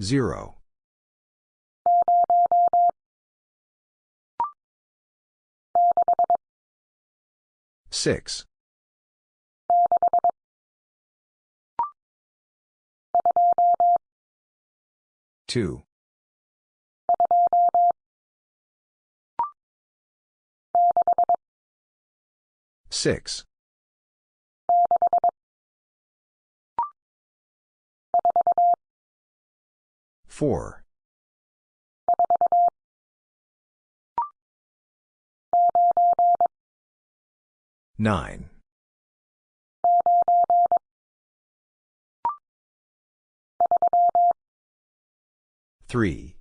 Zero. Six. Two. Six. Four. Nine. Three.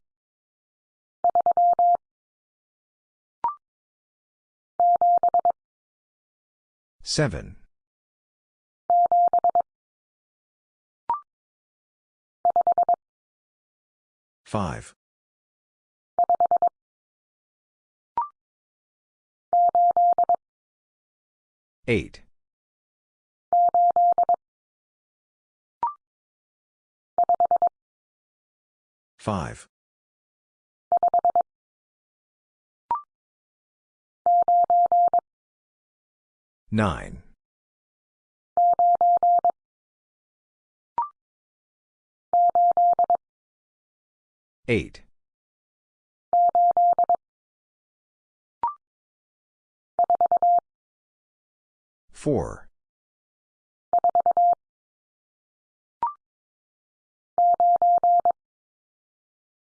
Seven. Five. Eight. Five. Nine. Eight. Four.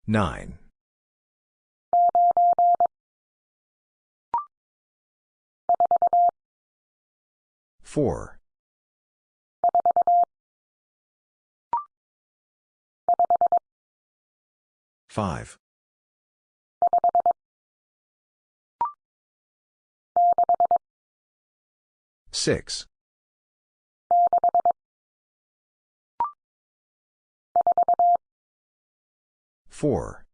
Nine. Four. Five. Six. Four.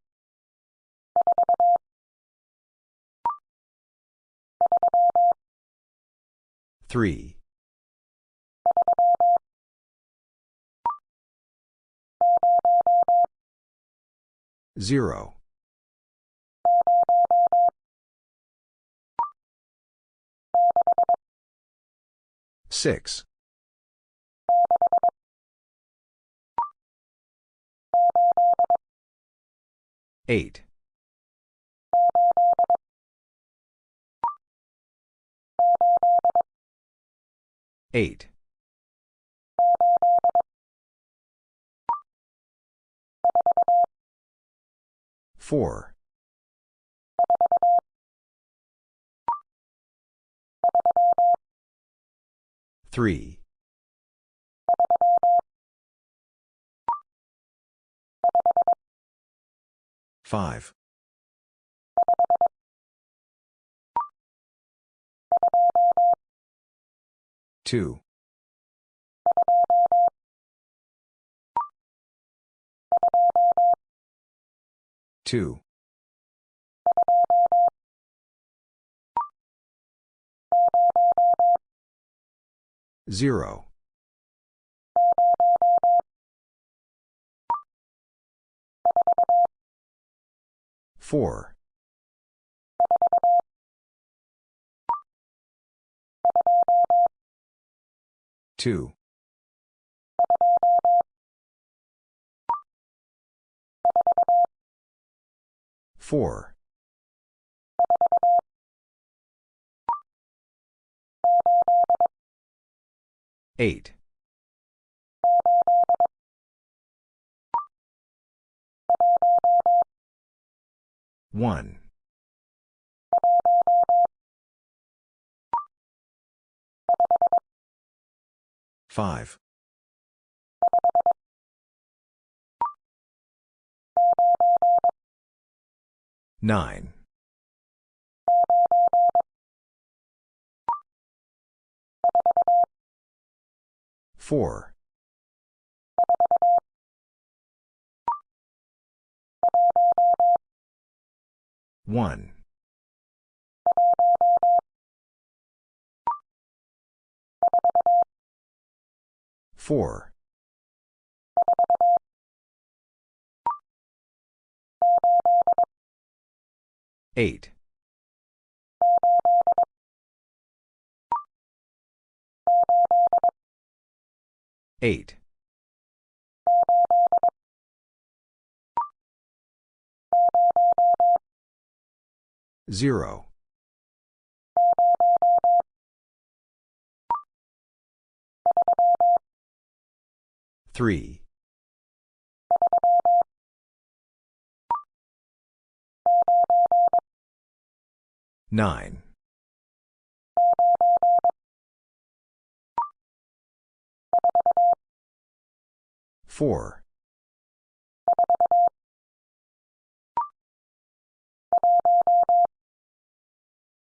Three. Zero. Six. Eight. Eight. Four. Three. Five. Two. Two. Zero. Four. Two. Four. Eight. One. Five. Nine. Four. One. Four. Eight. Eight. Zero. Three. Nine. Four.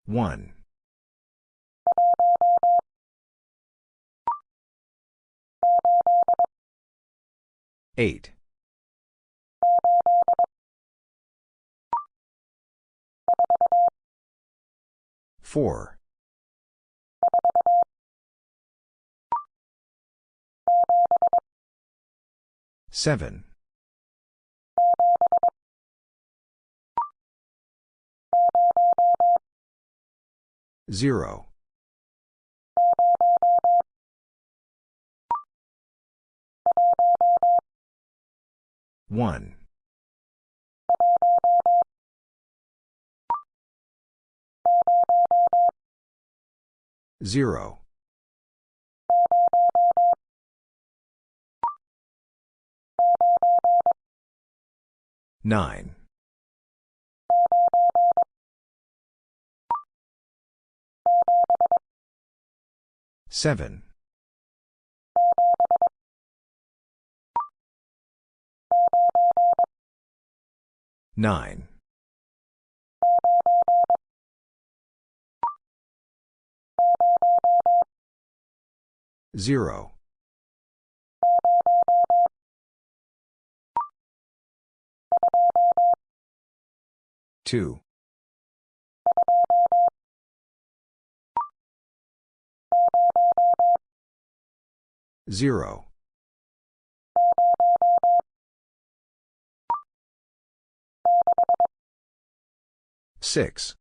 One. Eight. Four. Seven. Zero. One. Zero. Nine. Seven. Nine. Zero. Two. Zero. Six.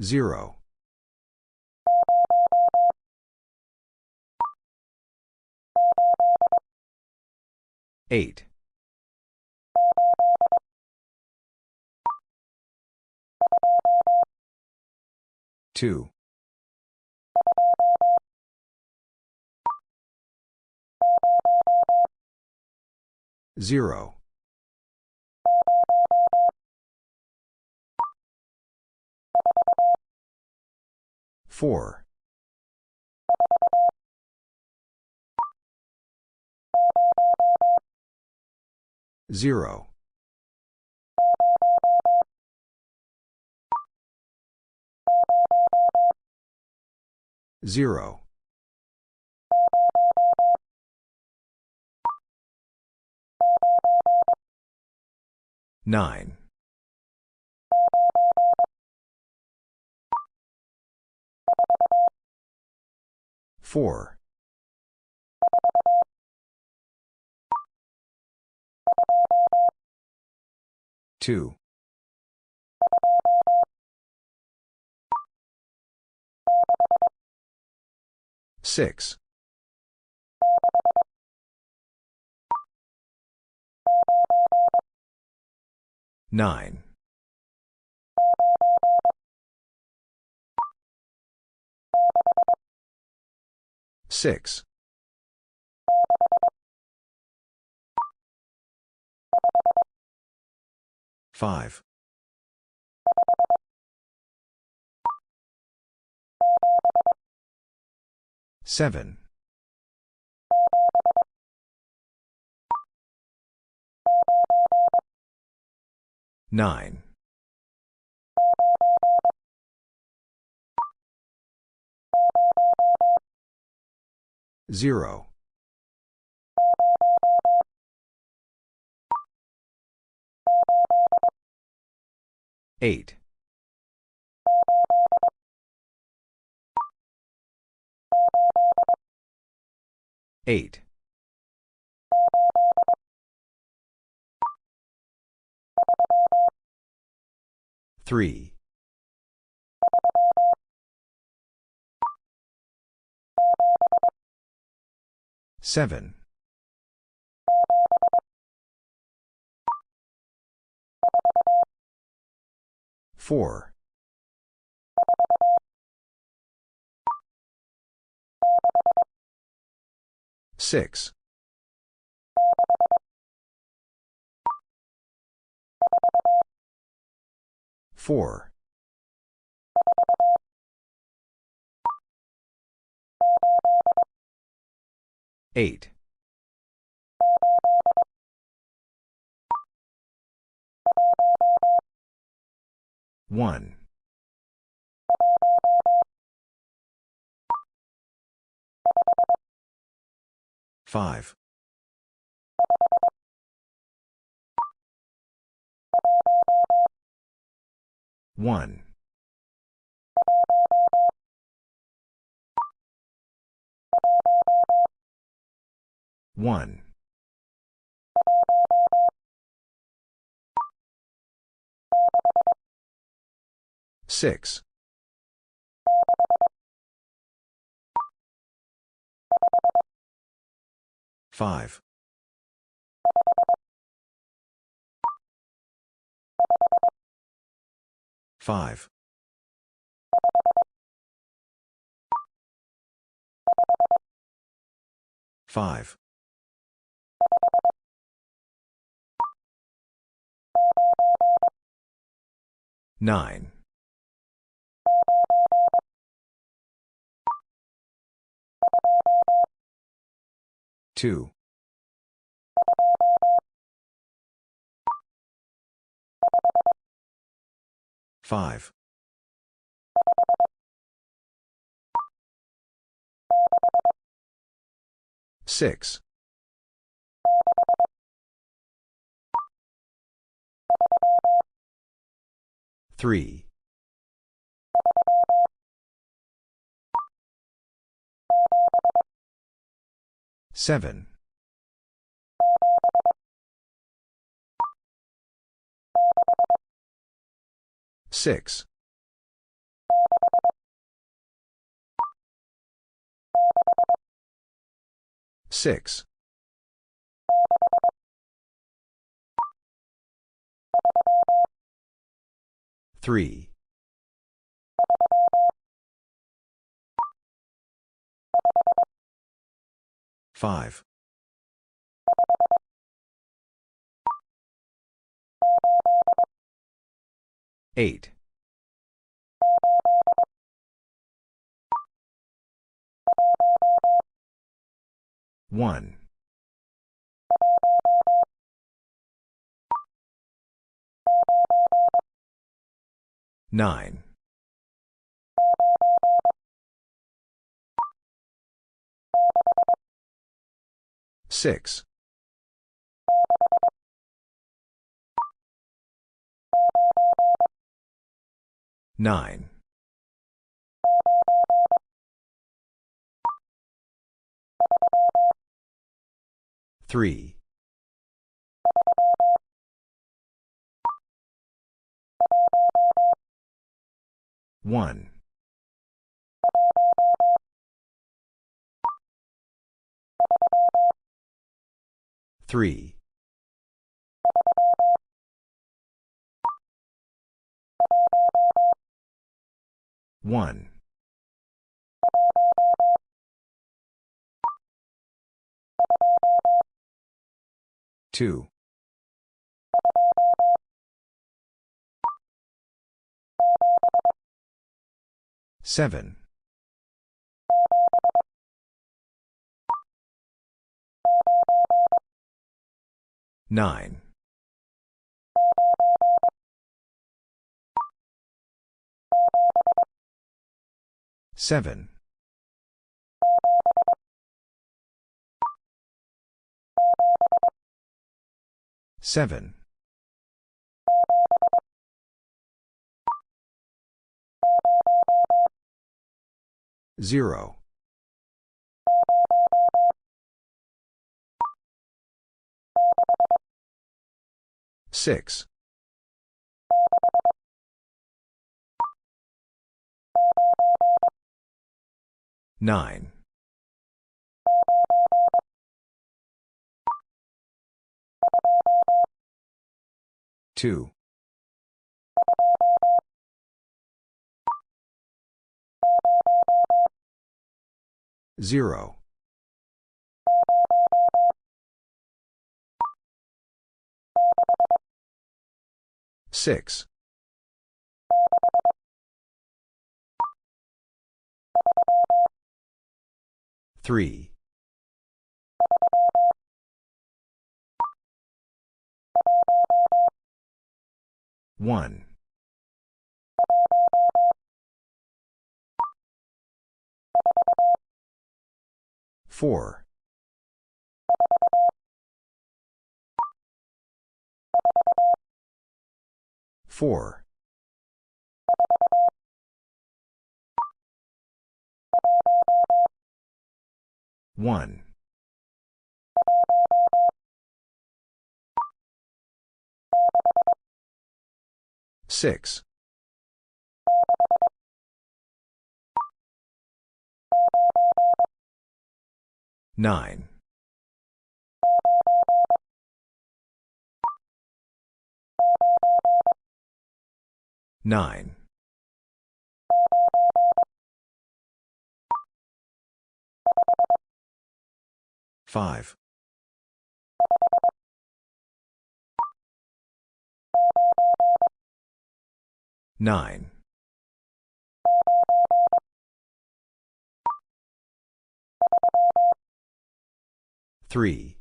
Zero. Eight. Two. Zero. Four. Zero. Zero. Nine. Four. Two. Six. Nine. Six. Five. Seven. Nine. Zero. Eight. Eight. Three. 7. 4. 6. 4. 8. 1. 5. 1. 1. 6. 5. 5. 5. 9. 2. 5. 6. 3. 7. 6. 6. 3. 5. 8. 1. 9. 6. 9. 3. 1. 3. 1. 2. 7. 9. 7. 7. 0. 6. 9. 2. 0. 6. 3. 1. 4. 4. 1. 6. 9. 9. 5. 9. 3.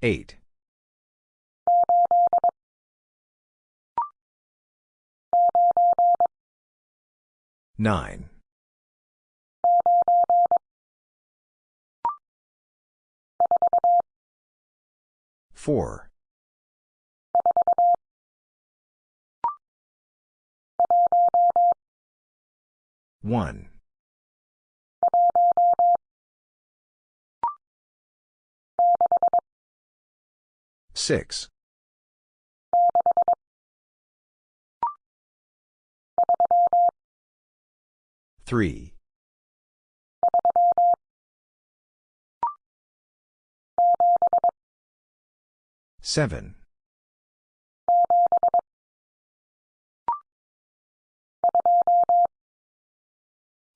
8. 9. 4. 1. 6. 3. 7.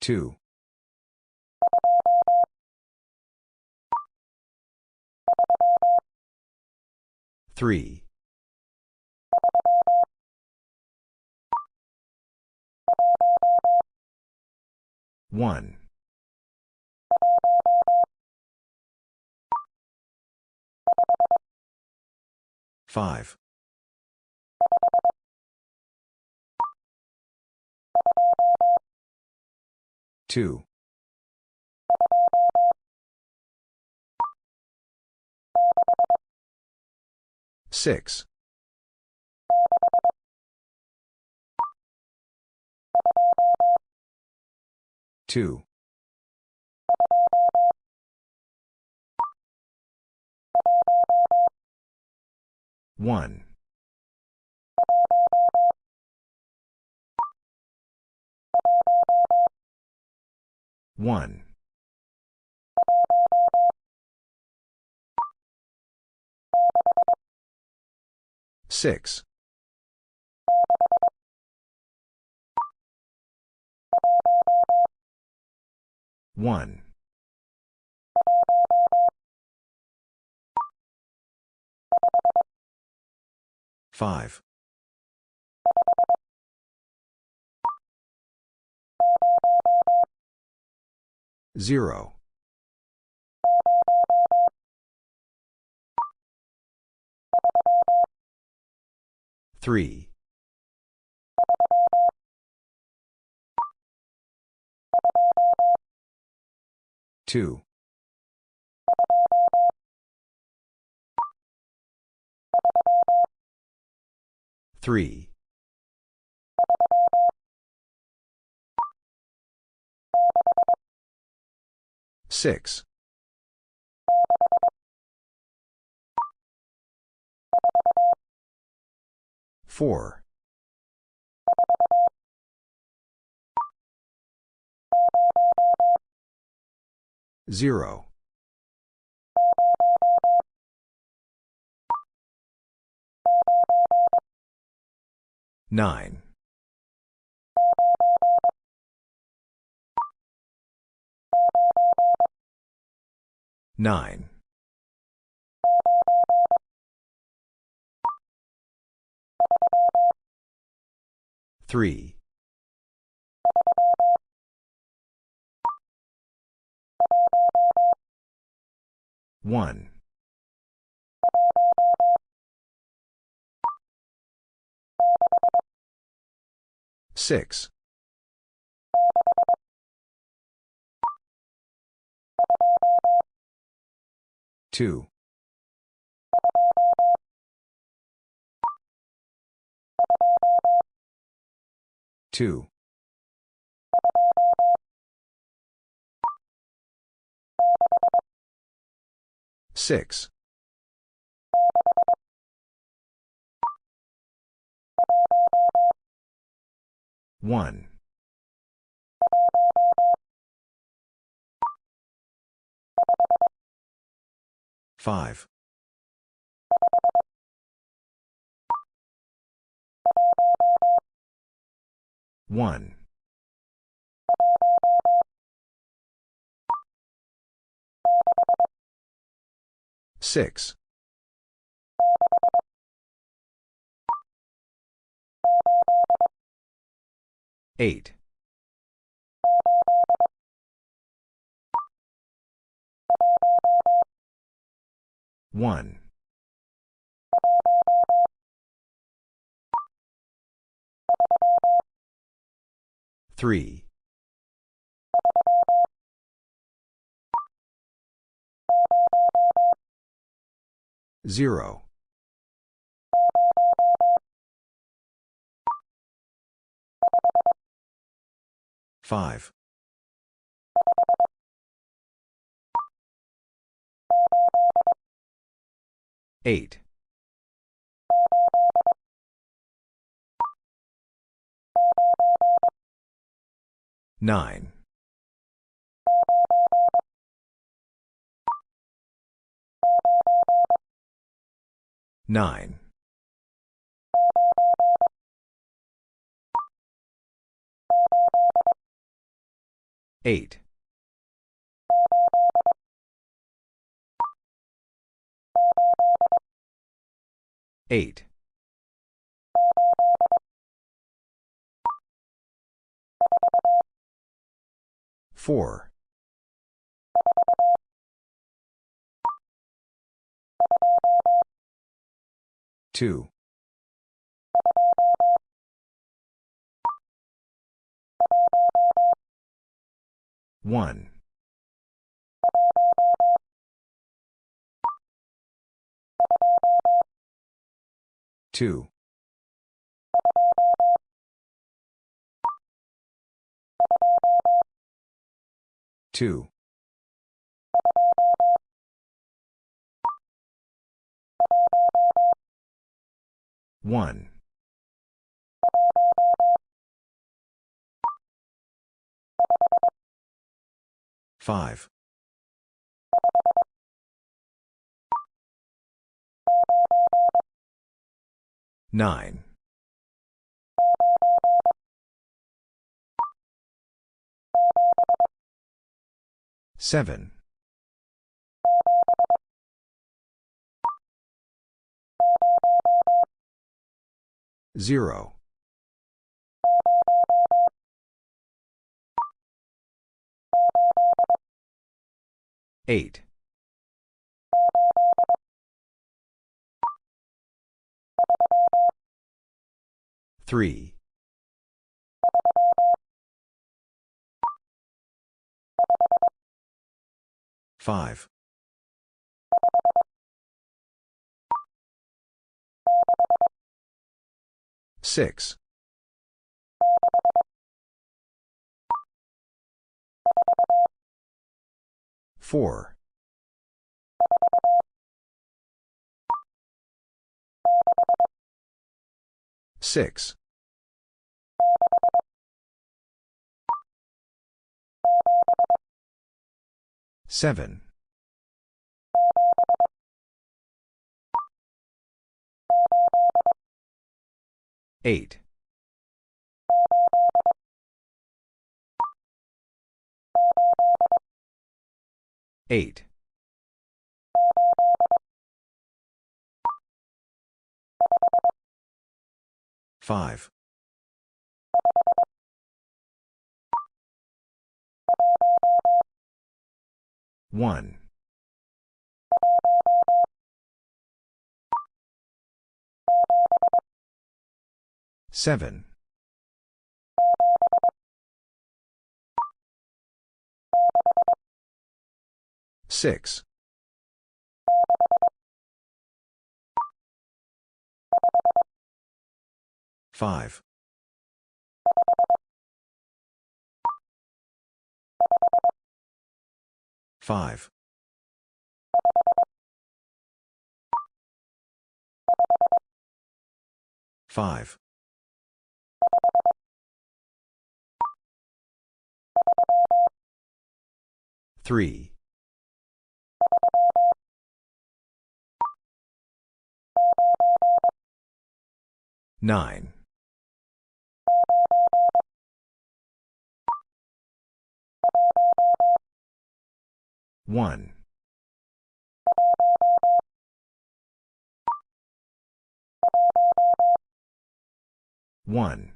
2. 3. 1. 5. 2. 6. 2. 1. 1. 6. 1. 5. 0. 3. 2. 3. 6. 4. 0. 9. Nine. Three. One. Six. Two. Two. Six. One. Five. One. Six. Eight. One. Three. Zero. Five. Eight. Nine. Nine. Eight. Eight. Four. Two. One. Two. Two. One. Five. Nine. Seven. Zero. Eight. Three. Five. Six. Four. Six. Seven. Eight. Eight. Five. One. Seven. Six. Five. Five. Five. Three. Nine. One. One.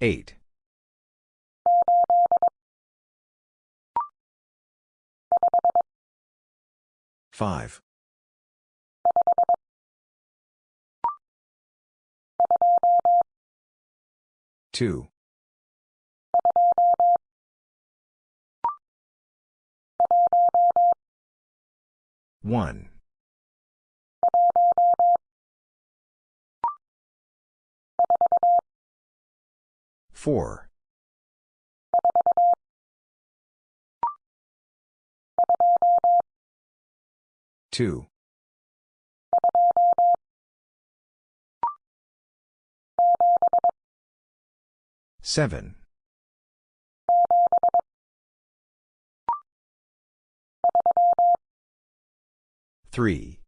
Eight. Five. Two. One. Four. Two. Seven. Three.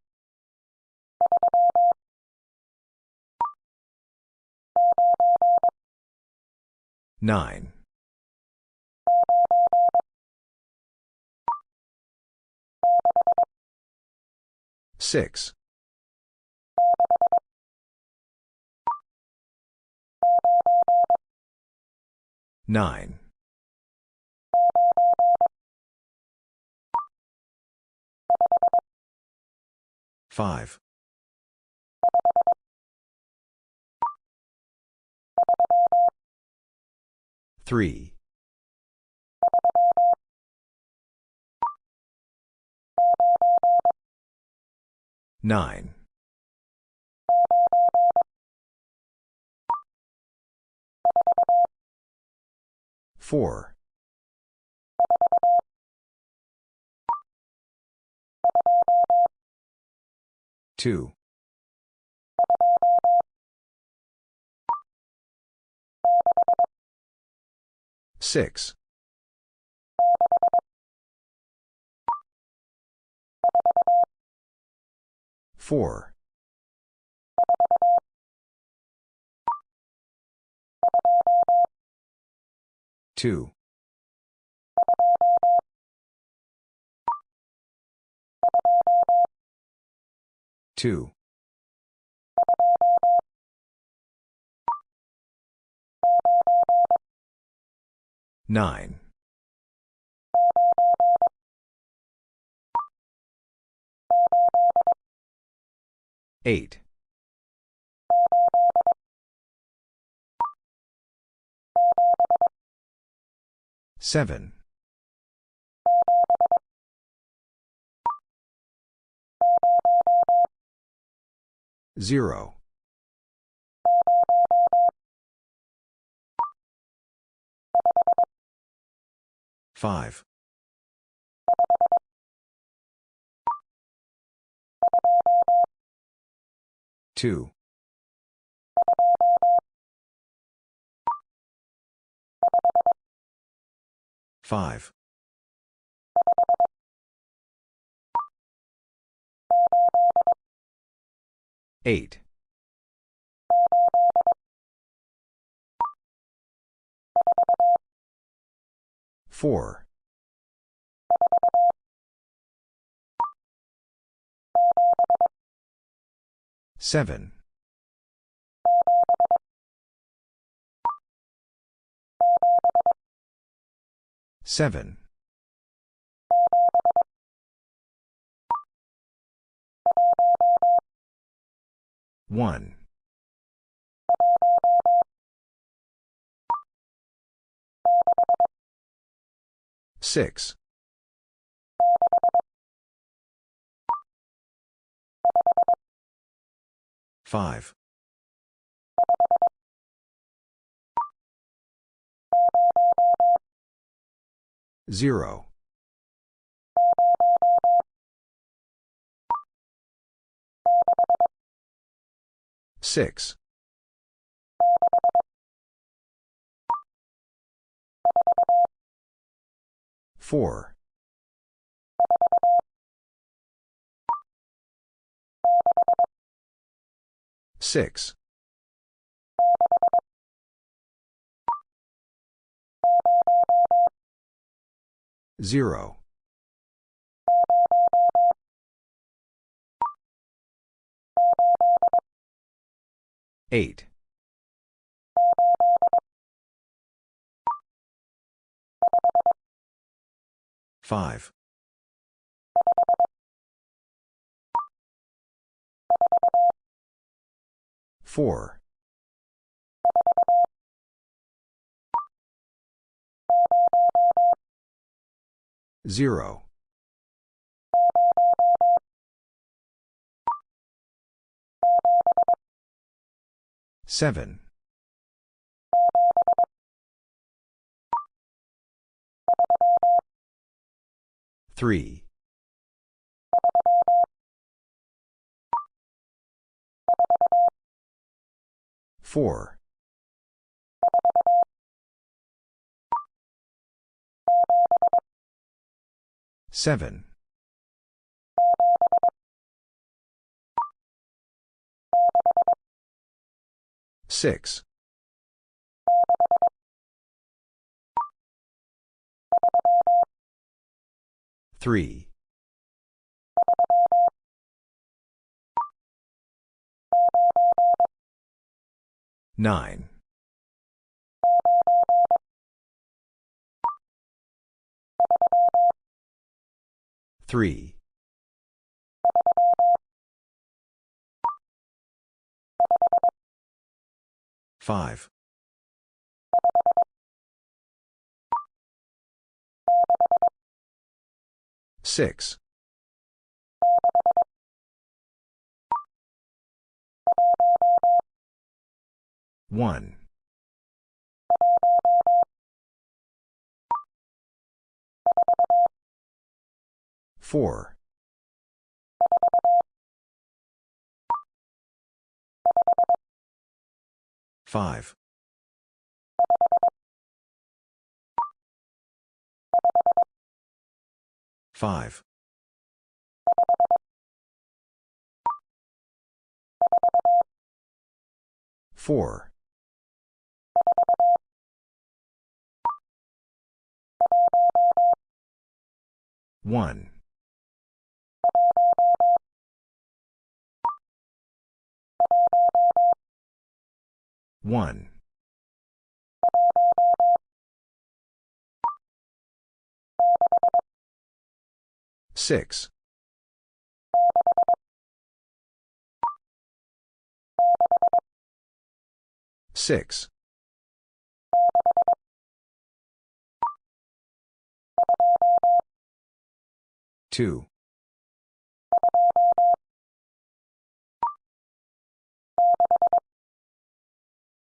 Nine. Six. Nine. Five. Three. Nine. Four. Two. Six. Four. Two. Two. Nine. Eight. Seven. Zero. Five. Two. 5. 8. 4. 7. 7. 1. 6. 5. 0. 6. 4. 6. 0. 8. 5. 4. 0. 7. 3. 4. 7. 6. 3. 9. 3. 5. 6. 1. 4. 5. 5. 4. 1. 1. 6. 6. 2.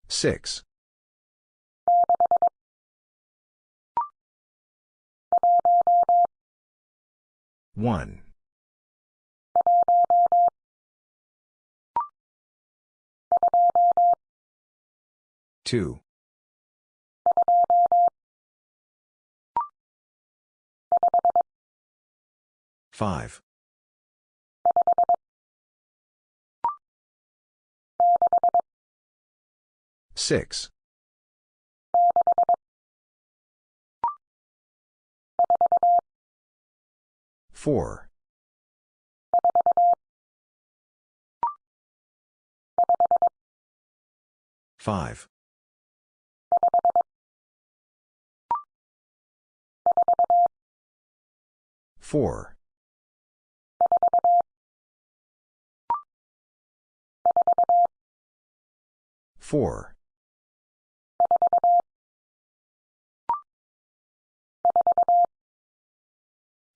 6. 1. 2. 5. Six. Four. Five. Four. Four.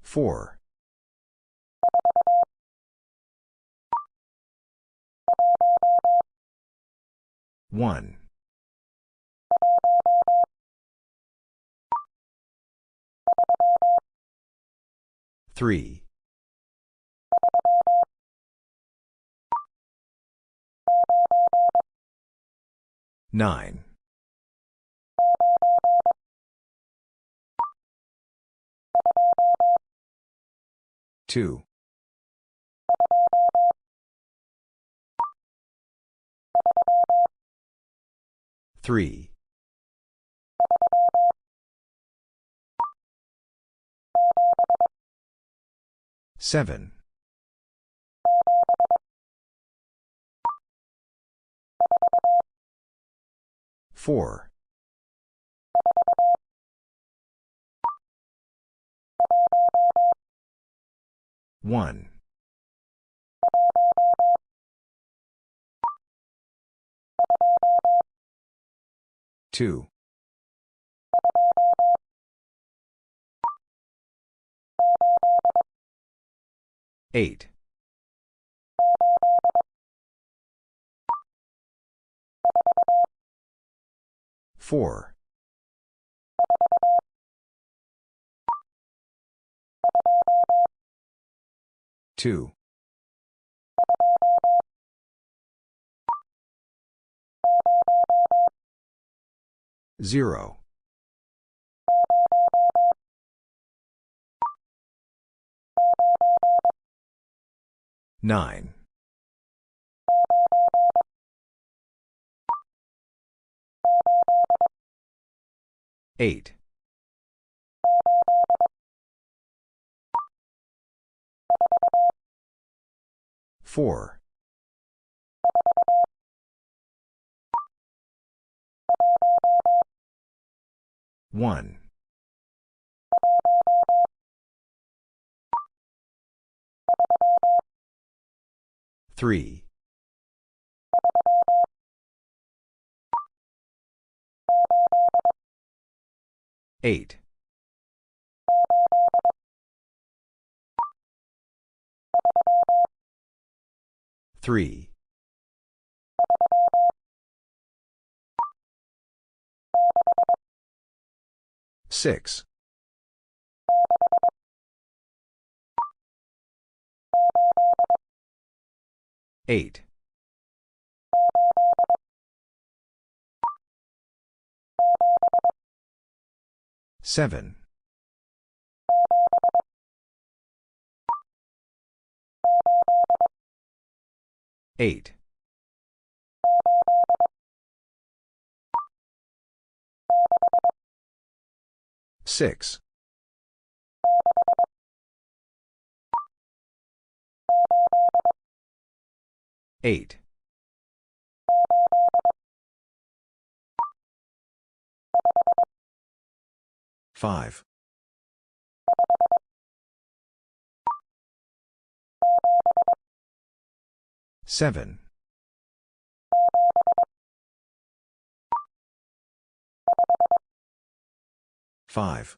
Four. One. Three. Nine. Two. Three. Seven. Four. One. Two. Eight. Four. Two. Zero. Nine. Eight. Four. One. Three. Eight. Three. Six. Eight. Seven. Eight. Six. Eight. Five. Seven. Five.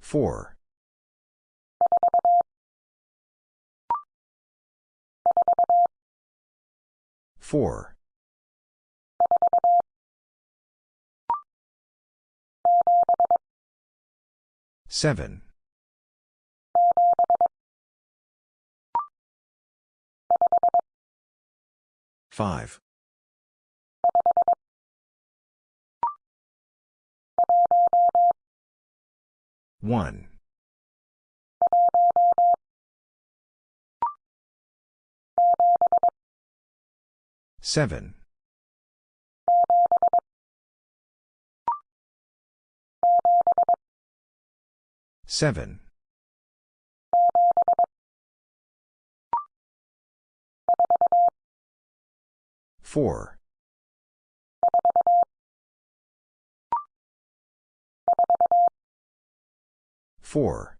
Four. Four. Seven. Five. 1. 7. 7. 4. 4.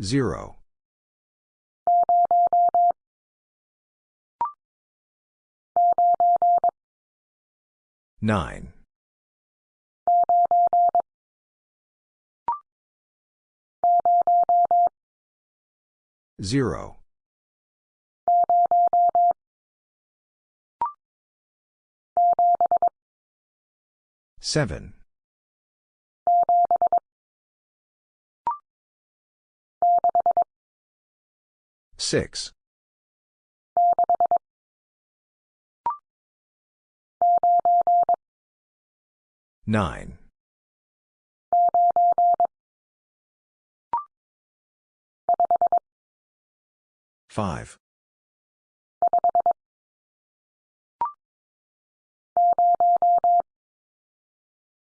0. 9. 0. 7. 6. 9. 5.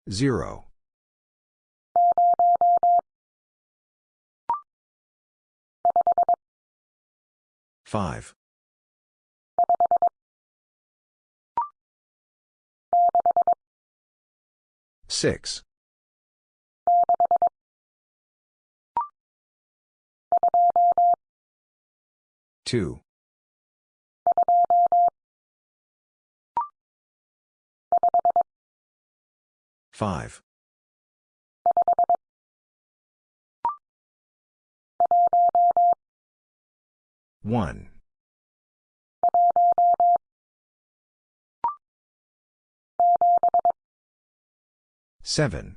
0. 5. 6. 2. 5. 1. 7.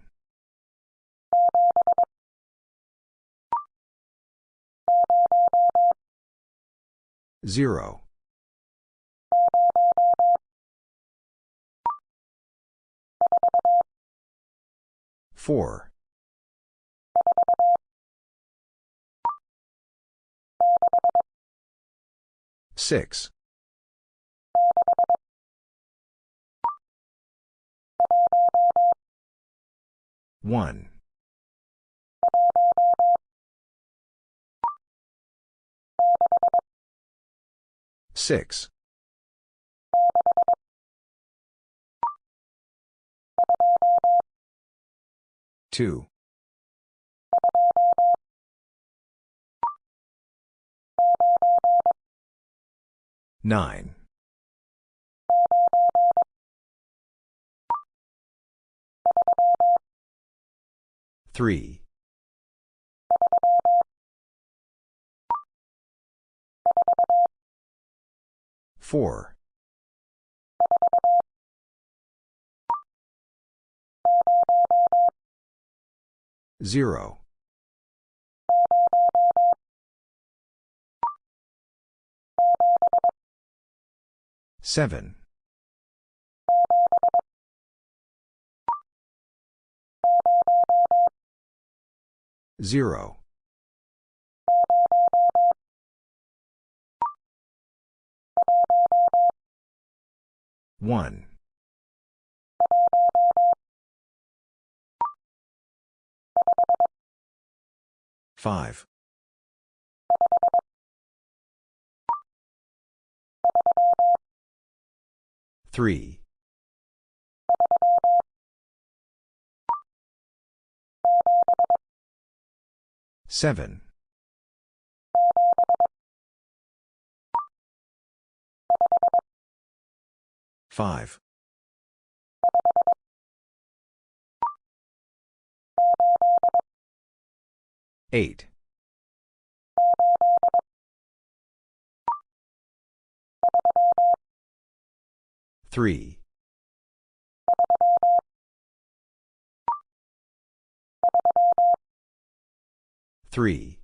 0. 4. 6. 1. 6. 2. 9. 3. 4. 0. 7. 0. 1. 5. 3. 7. 5. 8. 3. 3.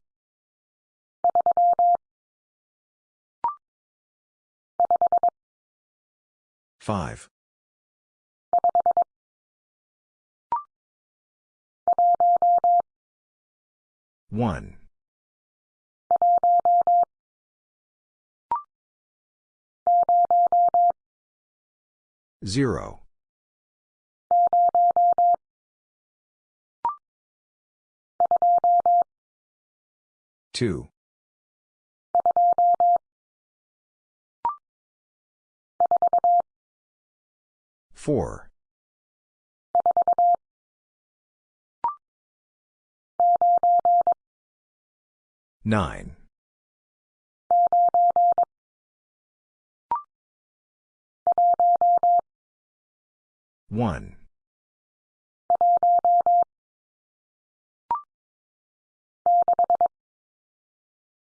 5. 5. 1. 0. 2. 4. 9. 1.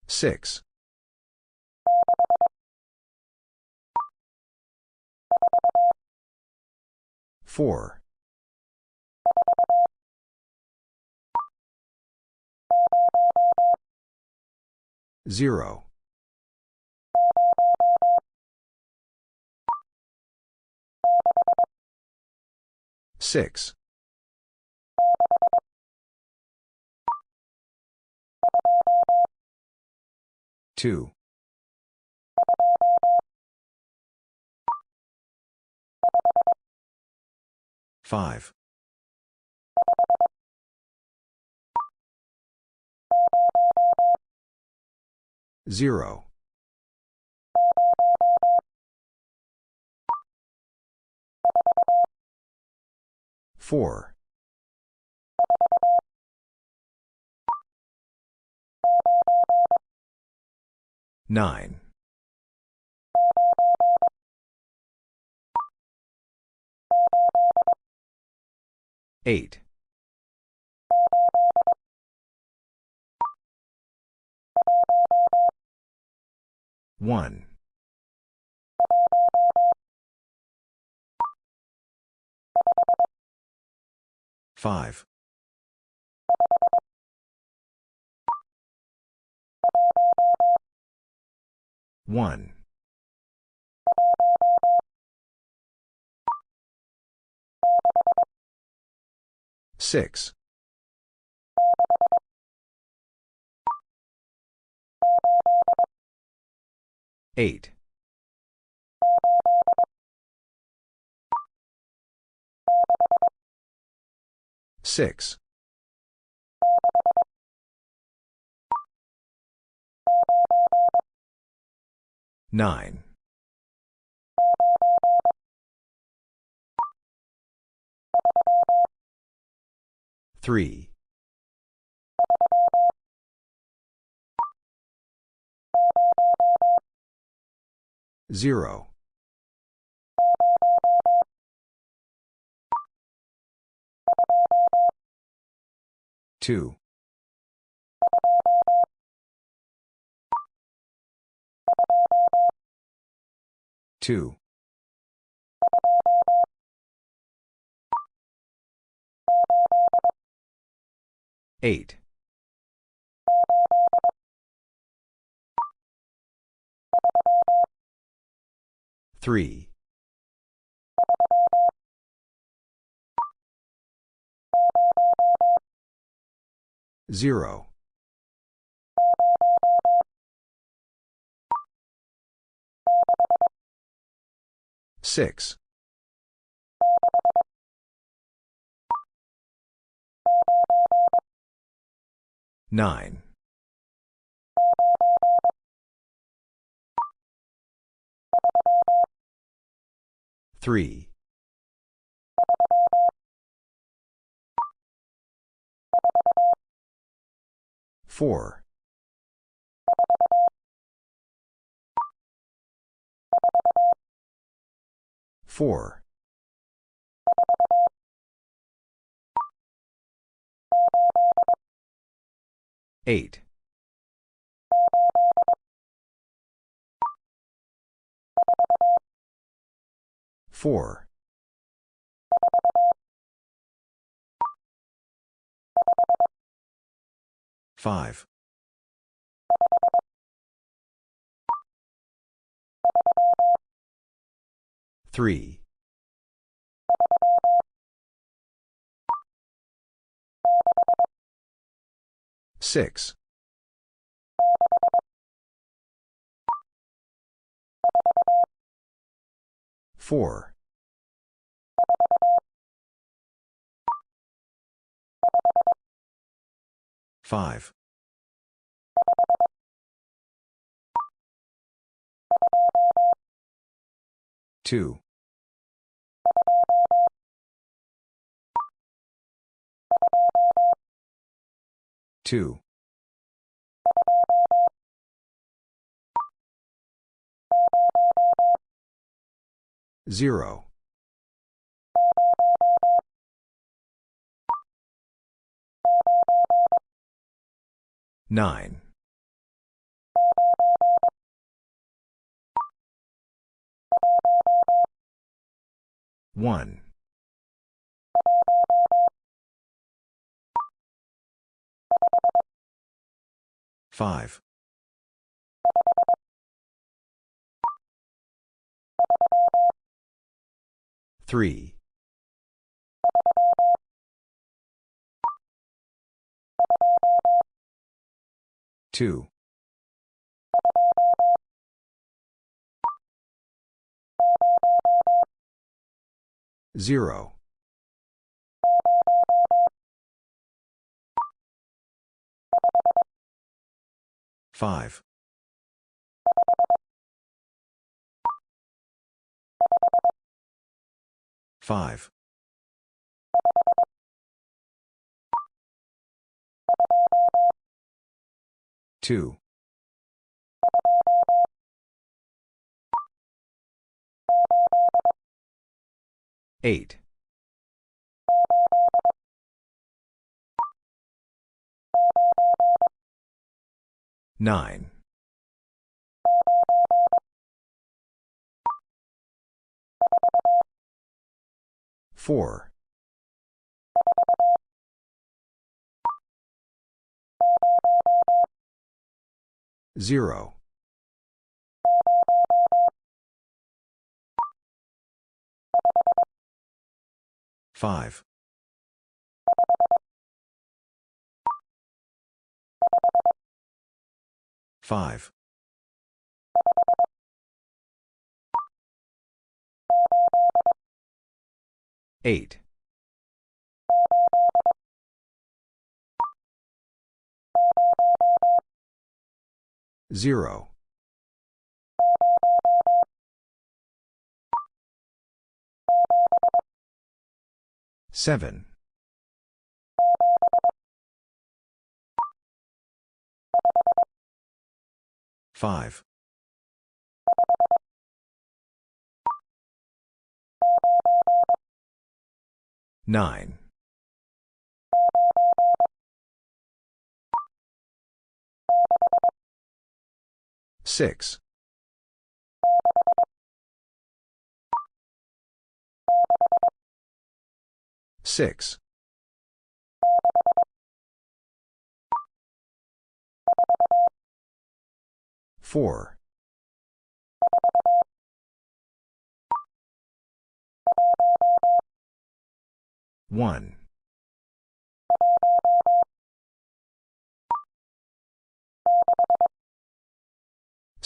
6. 4. 0. 6. 2. 5. 0. 4. 9. 8. 1. 5. 1. 6. 8. 6. 9. 3. 0. 2. 2. 8. 3. 0. 6. 9. 3. 4. 4. 8. 4. 5. 3. 3. 6. 4. 5. 2. 2. 0. 9. 1. 5. 3. 2. 0. 5. 5. 2. 8. 9. 4. 0. 5. 5. 8. 0. 7. 5. 9. 6. 6. 4. 1.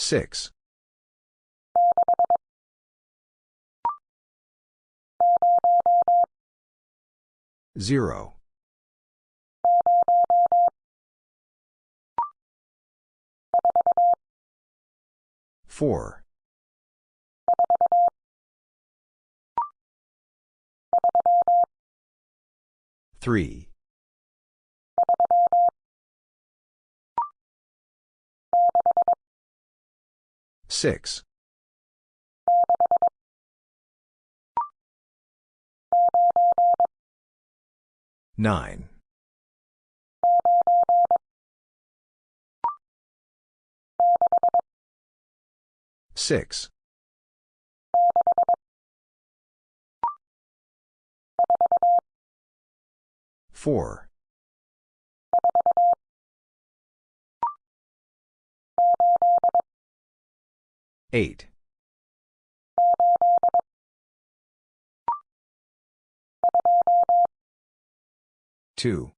6. 0. 4. 3. 6. 9. 6. 4. 8. 2.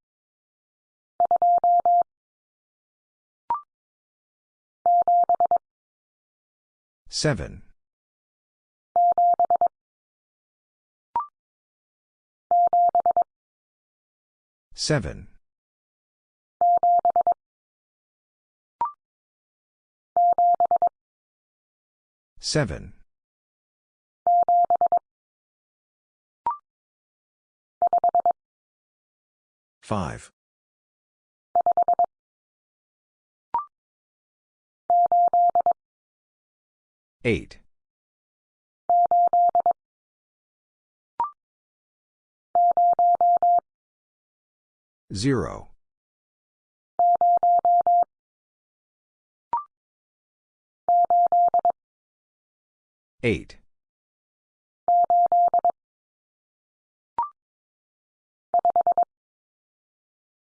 7. 7. 7. 5. 8. 0. 8.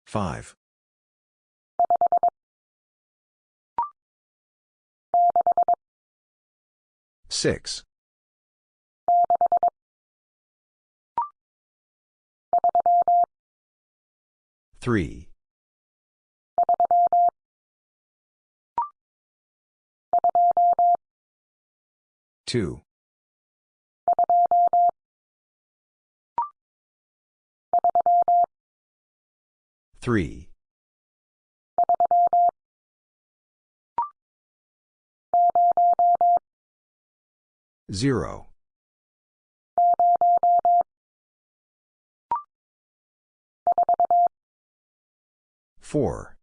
5. 6. 3. 2. 3. 0. 4.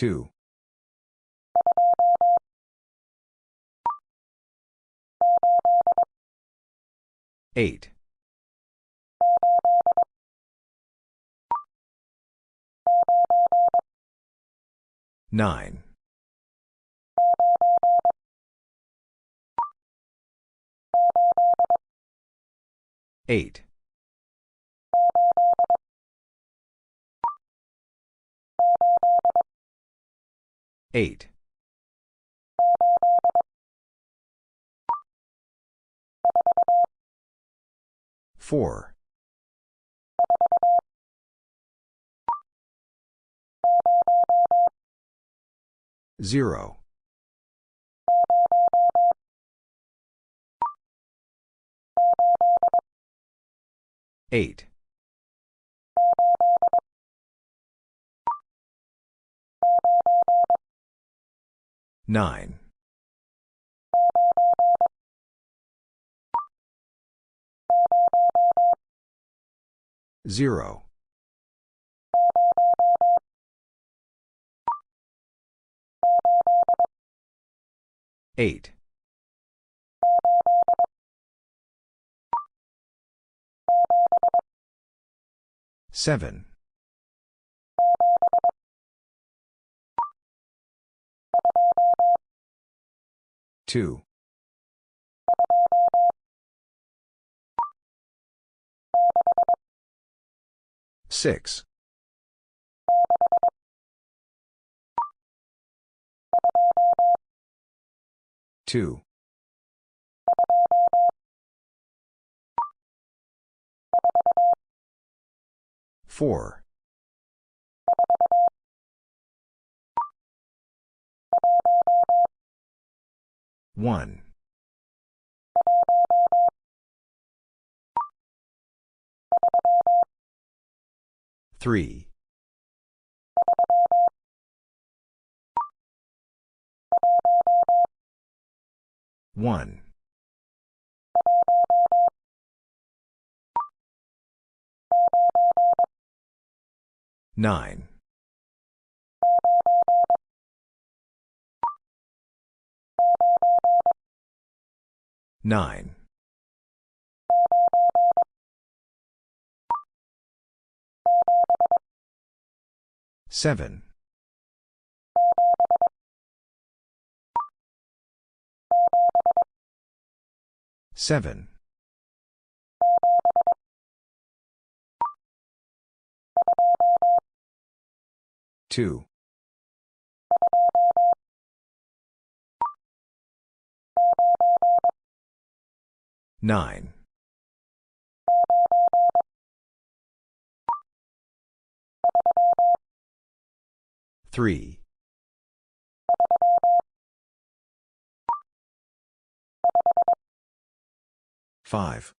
2. 8. 9. 8. 8. 4. 0. 8. 9. 0. 8. 7. 2. 6. 2. 4. 1. 3. 1. 9. Nine. Seven. Seven. Two. 9. 3. 5.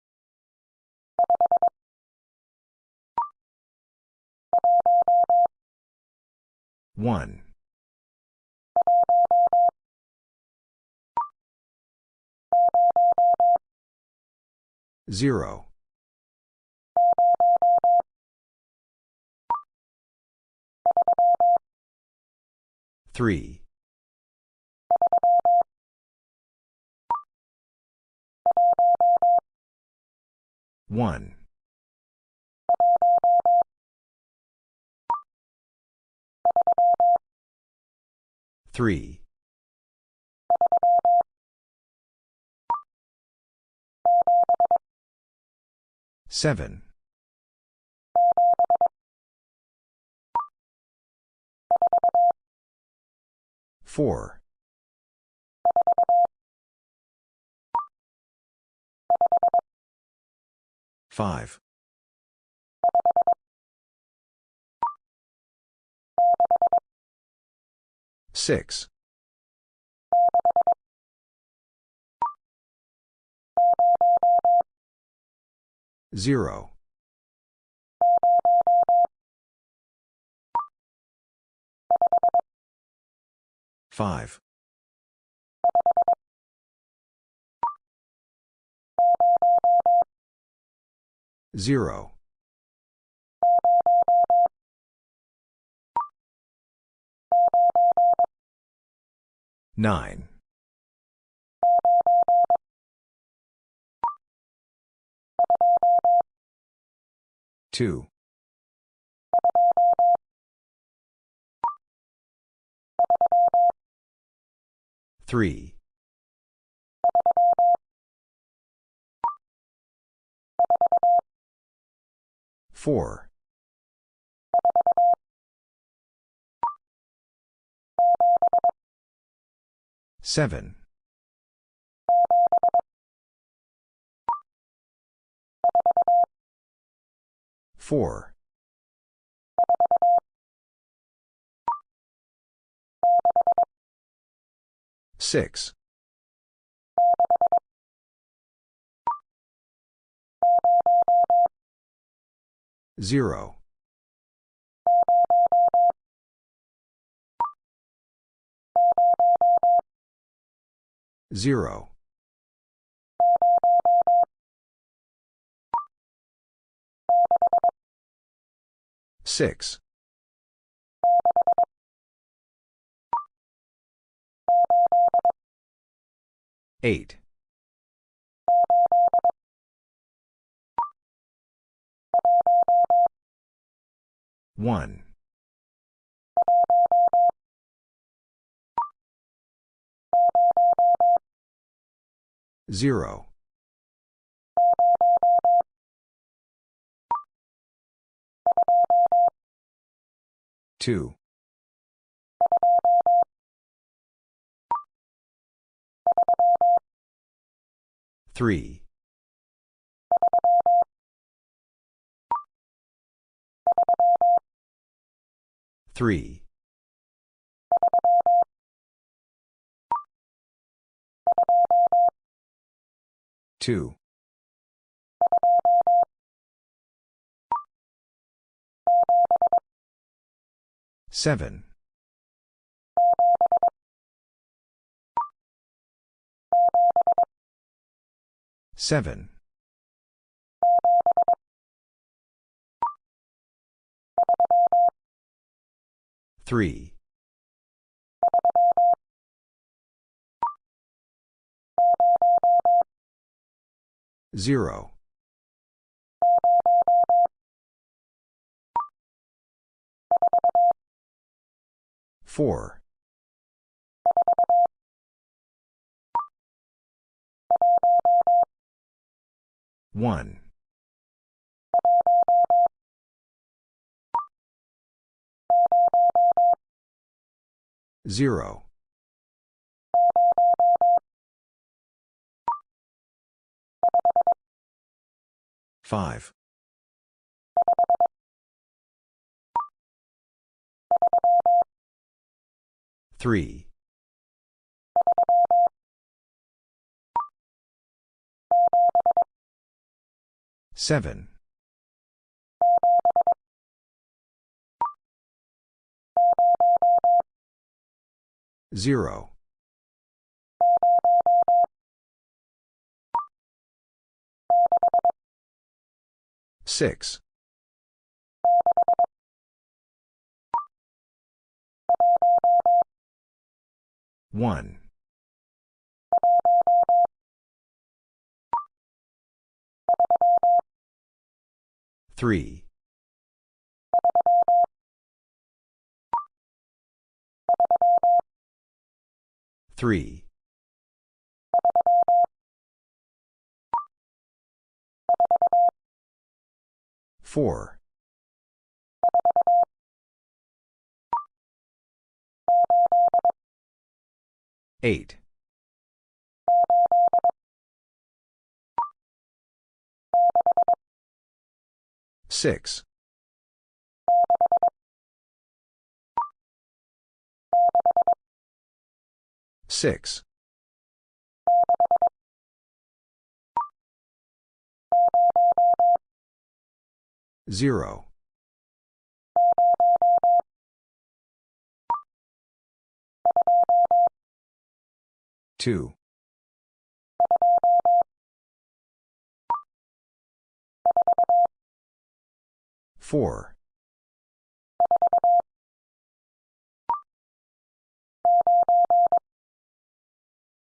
1. Zero. Three. One. Three. Seven. Four. Five. Six. Zero. Five. Zero. Nine. Two. Three. Four. Seven. Four. Six. Zero. Zero. Six. Eight. One. Zero. Two. Three. Three. Two. Seven. Seven. Three. Zero. Four. One. Zero. Five. Three. Seven. Zero. Six. One. Three. Three. Four. Eight. Six. Six. Zero. Two. Four.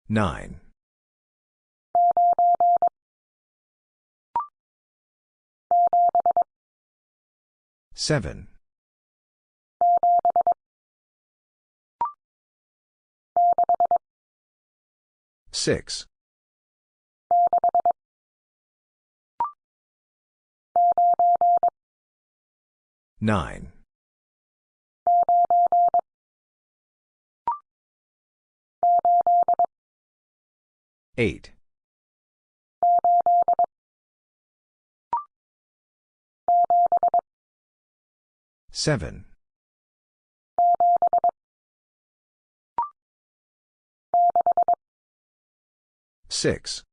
Nine. Seven. Six. Nine. Eight. Seven. Six.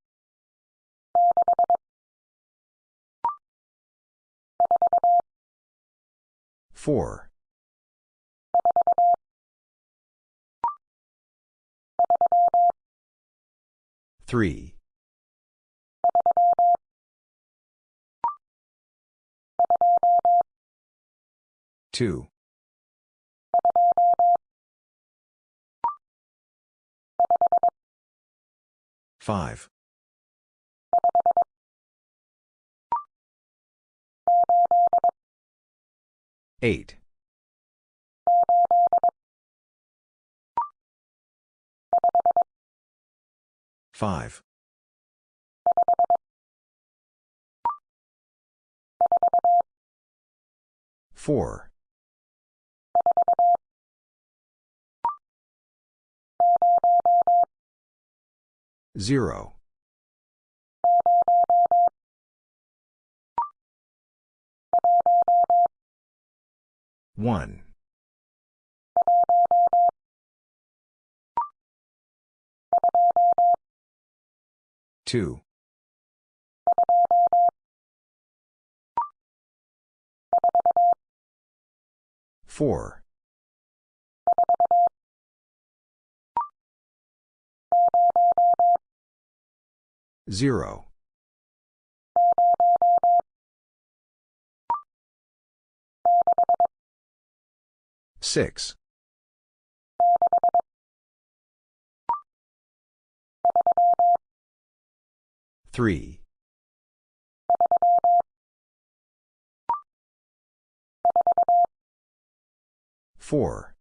Four. Three. Two. Five. Eight. Five. Four. Zero. One. Two. Four. Zero. Six. Three. Four.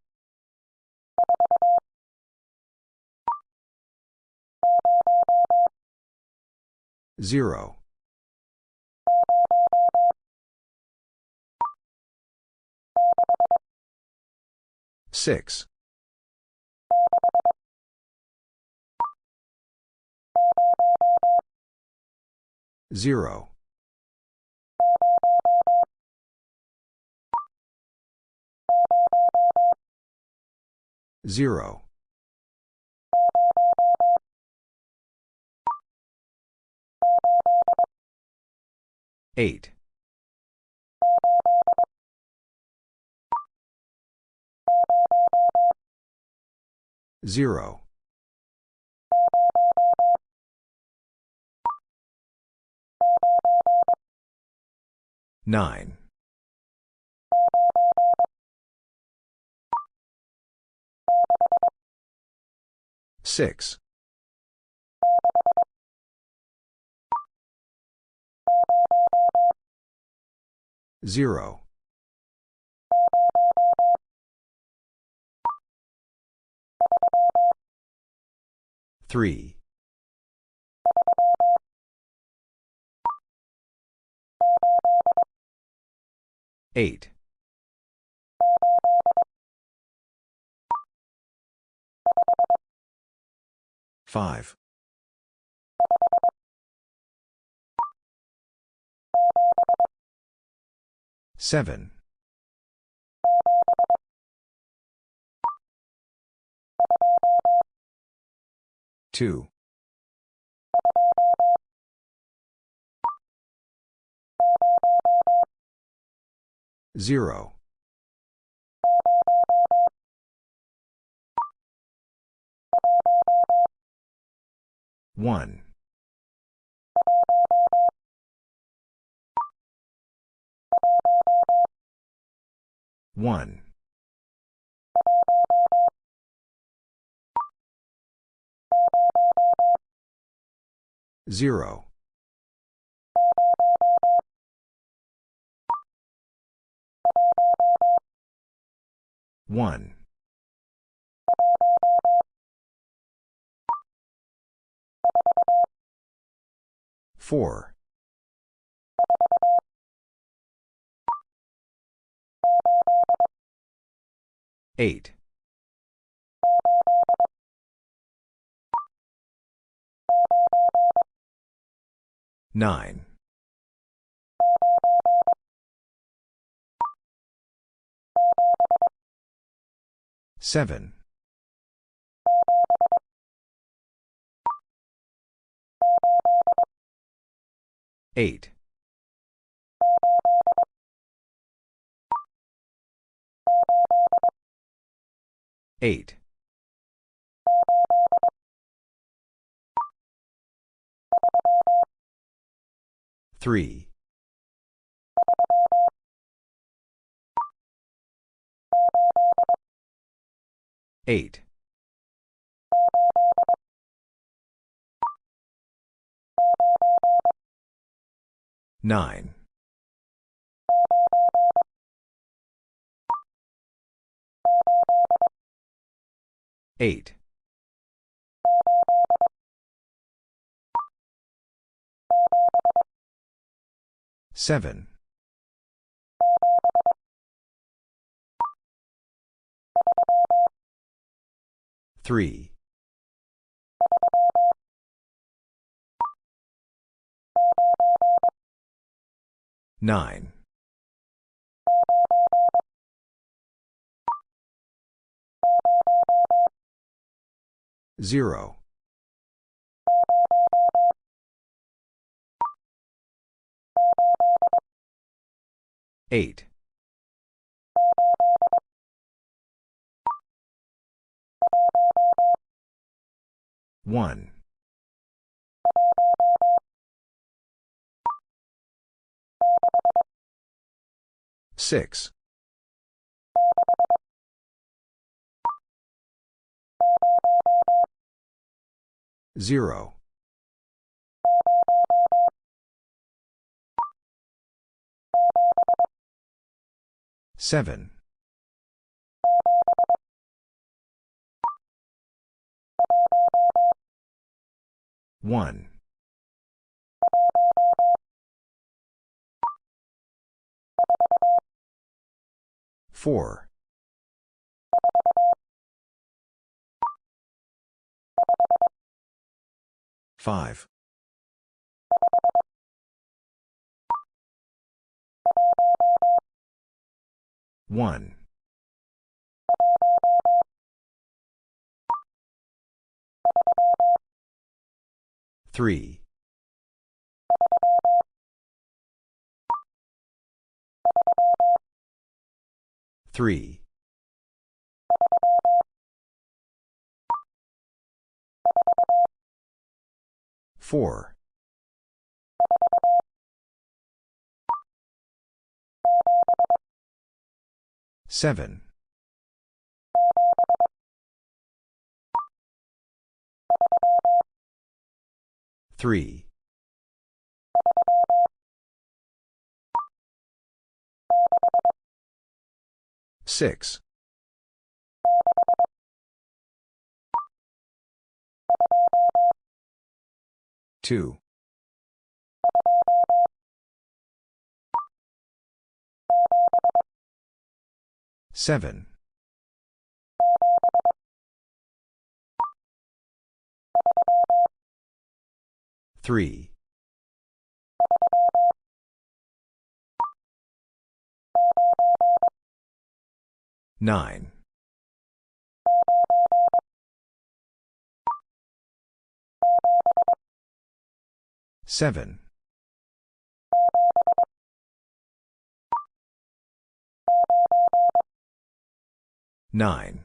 0. 6. 0. 0. Eight. Zero. Nine. Six. Zero. Three. Eight. Five. Seven. Two. Zero. One. One. Zero. One. Four. Eight. Nine. Seven. Eight. Eight. Three. Eight. Nine. Eight. Seven. Three. Nine. Zero. Eight. One. Six. Zero. Seven. One. Four. 5. 1. 3. 3. Four. Seven. Three. Six. Two. Seven. Three. Nine. Seven. Nine.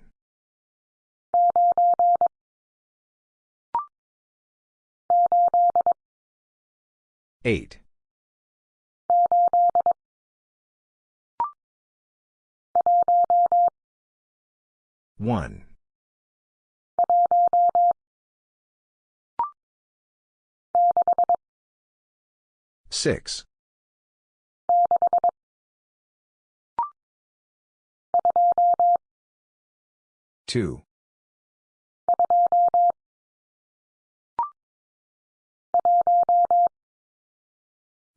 Eight. One. Six. Two.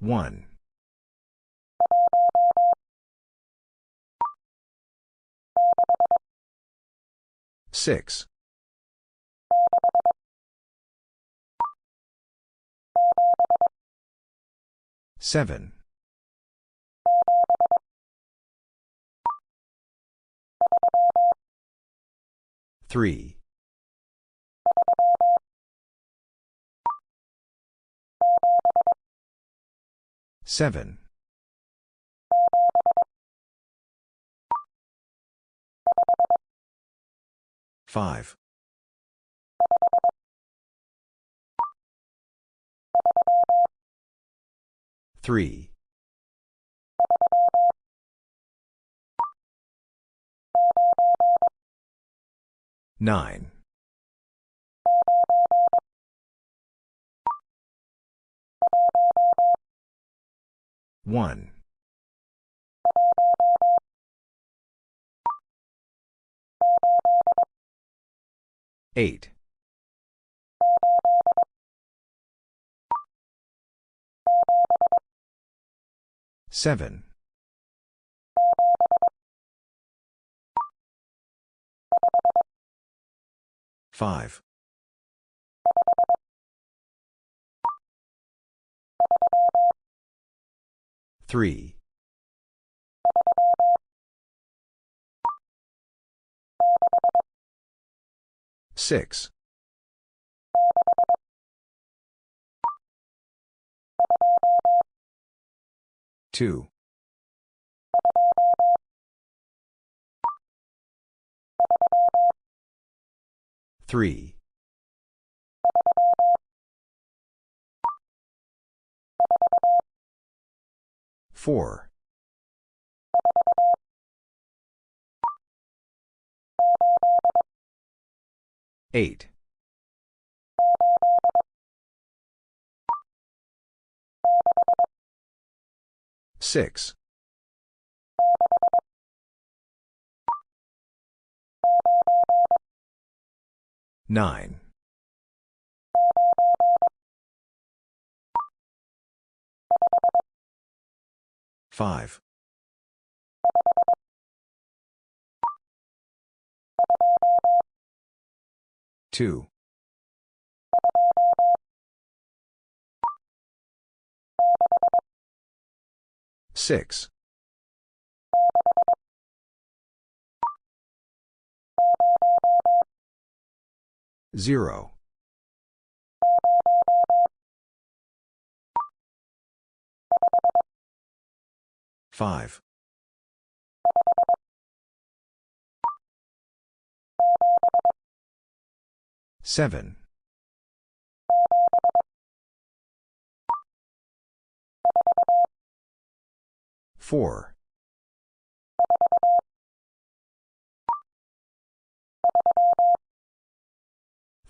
One. Six. Seven. Three. Seven. Five. Three. Nine. One. Eight. Seven. Five. Three. Six. Two. Three. Four. Eight. Six. Nine. Five. Two. 6. 0. 5. 7. 4.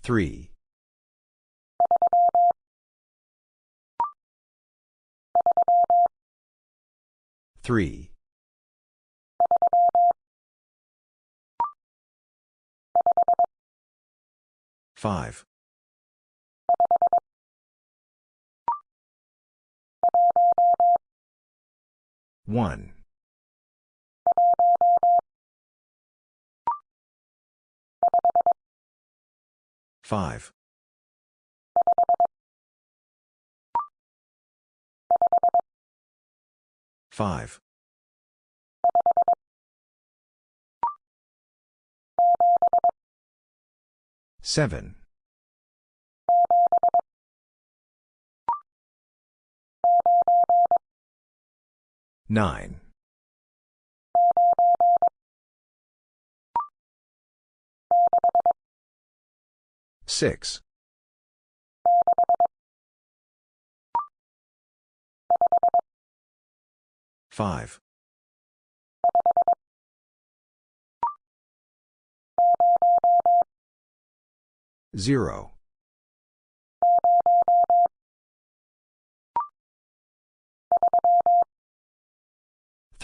3. 3. 5. 1. 5. 5. 7. 9. 6. 5. 0.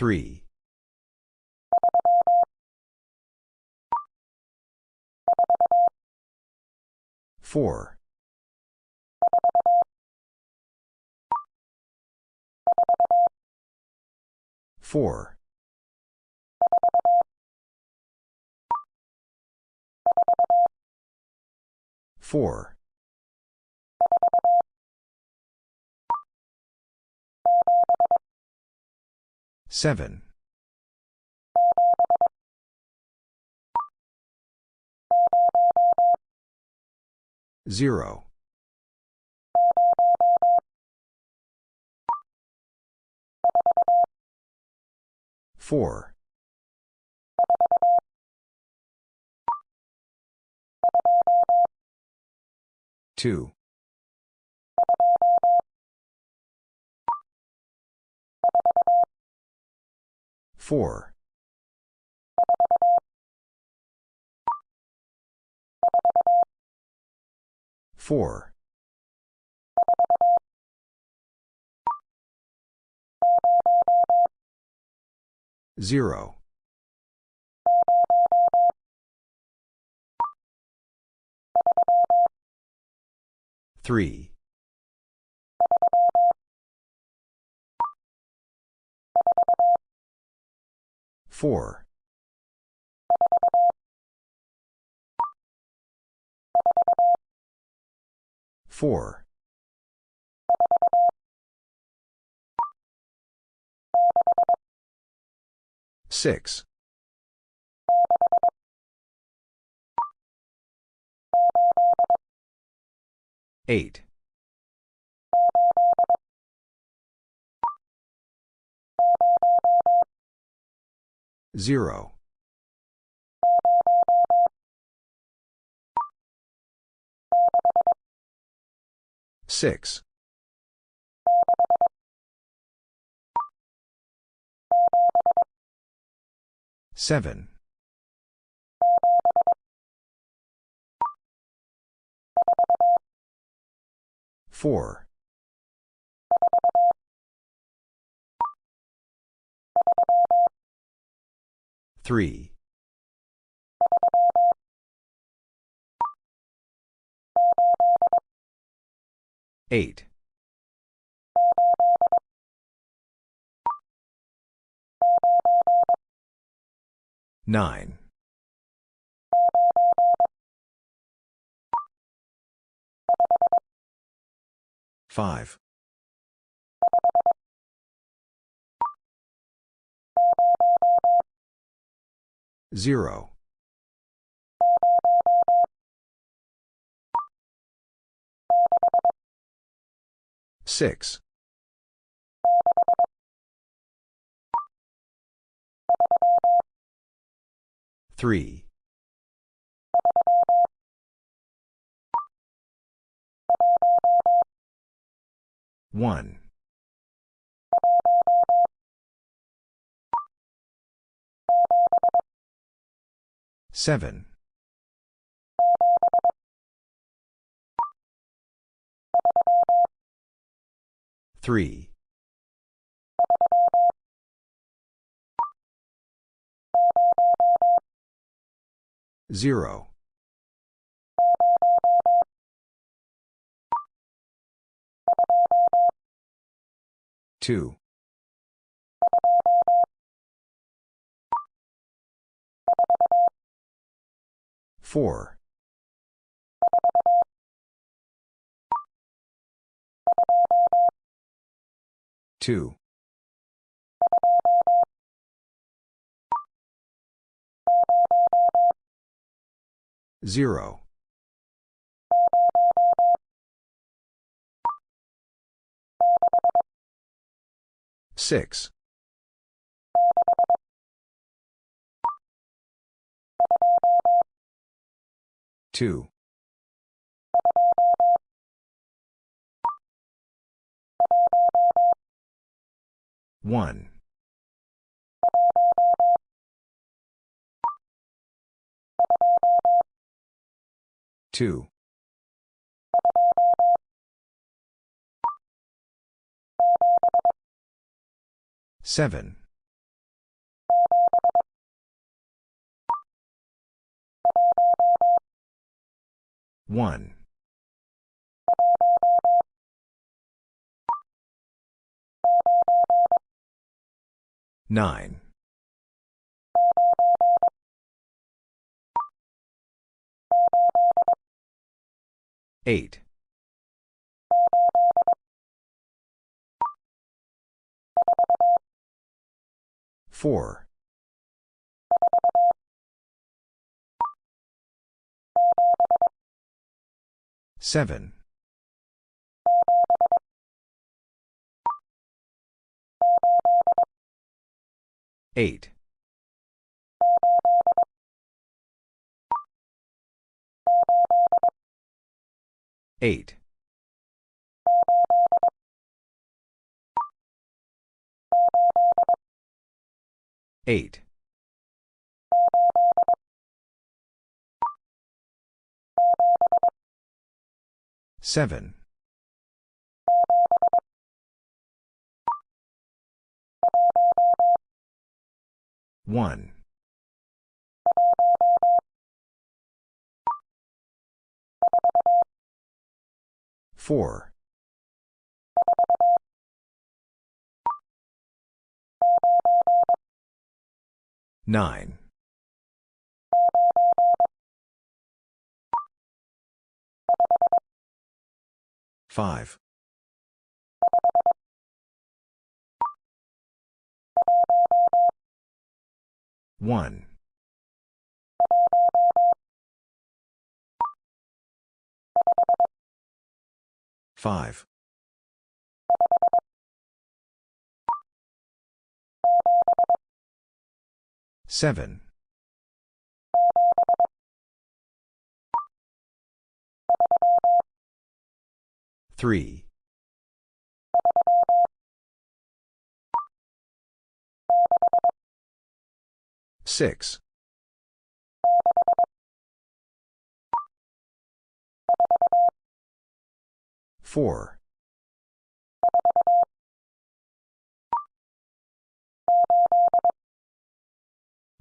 3. 4. 4. 4. 7. 0. 4. 2. 4. 4. 0. 3. 4. 4. 6. 8. 0. 6. 7. 4. 3. 8. 9. 5. 0. 6. Three. One. Seven. Three. Zero. Two. Four. Two. Zero. Six. Two. One. Two. Seven. One. Nine. Eight. Four. Seven. Eight. Eight. Eight. Seven. One. Four. Nine. Five. One. Five. Seven. Three. Six. Four.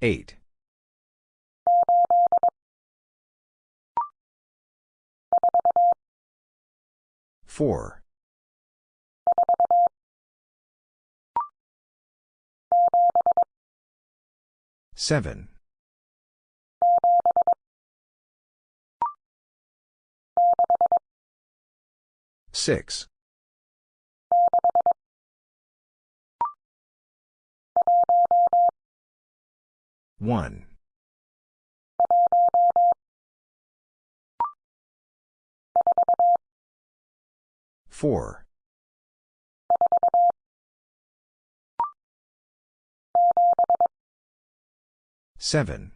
Eight. Four. Seven. Six. One. Four. Seven.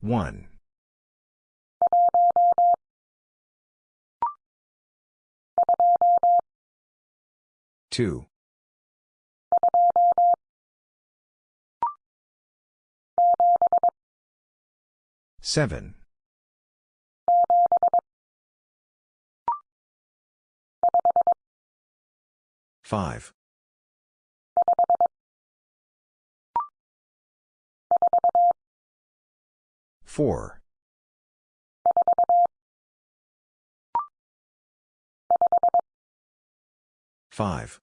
One. Two. Seven. Five. Four. Five.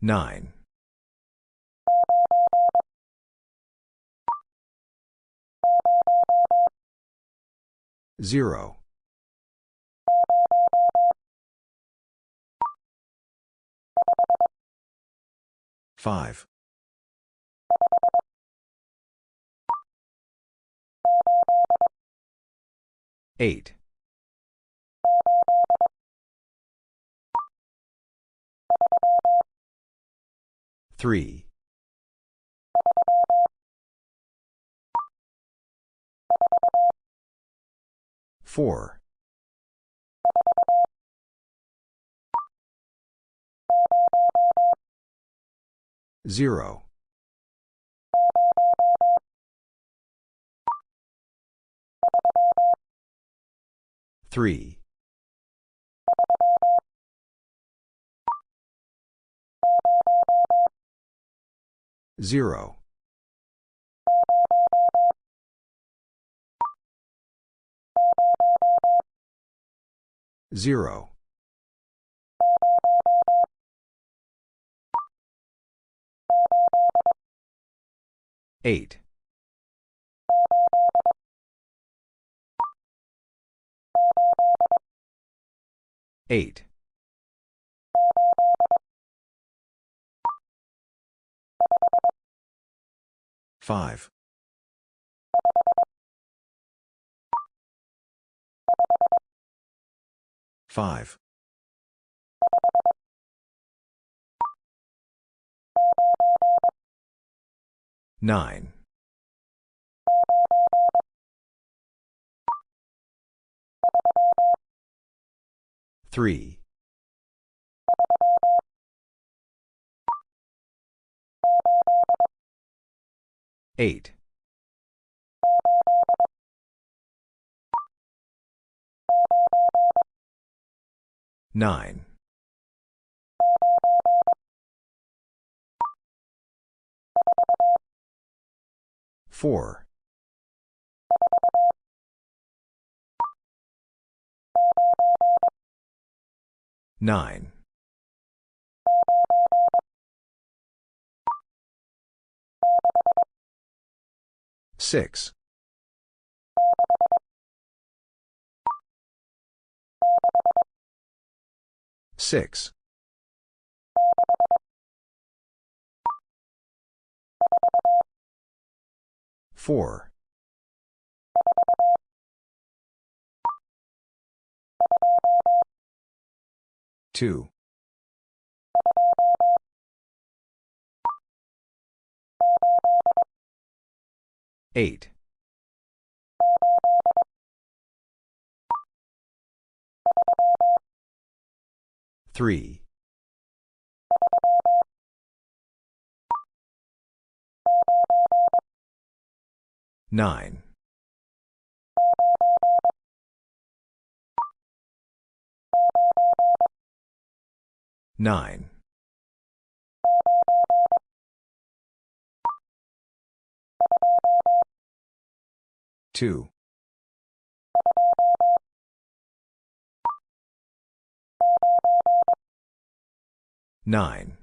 Nine. Zero. Five. Eight. Three. Four. Zero. Three. Zero. Zero. Eight. Eight. Five. Five. Nine. Three. Eight. Nine. Four. Nine. Six. Six. Four. Two. Eight. Three. Nine. Nine. Two. Nine.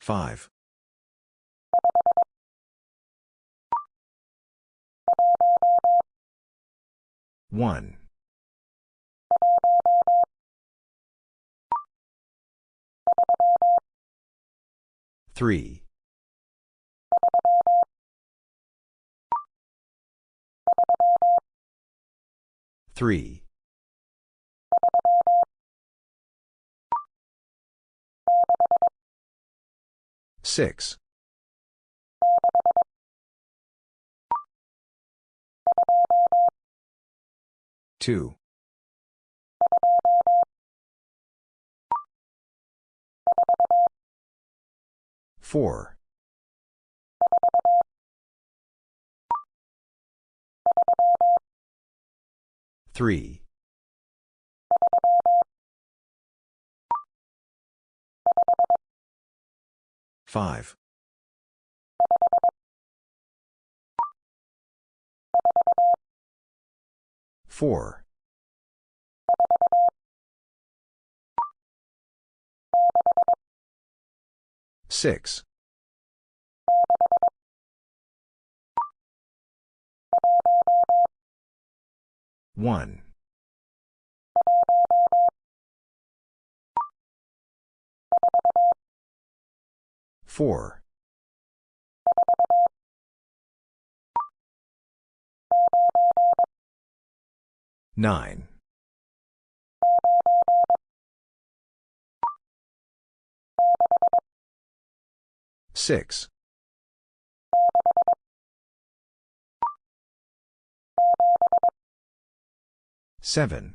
Five. One. Three. Three. Six. Two. Four. Three. Five. Four. Six. One. Four. Nine. Six. Seven.